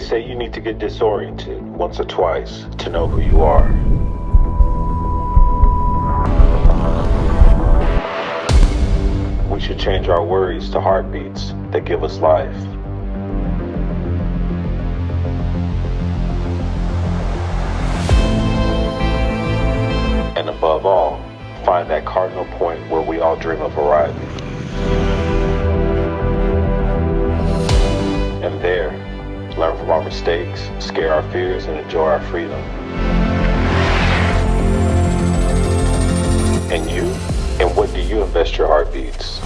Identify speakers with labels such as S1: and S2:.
S1: They say you need to get disoriented once or twice to know who you are. We should change our worries to heartbeats that give us life. And above all, find that cardinal point where we all dream of arriving. Mistakes, scare our fears, and enjoy our freedom. And you? And what do you invest your heartbeats?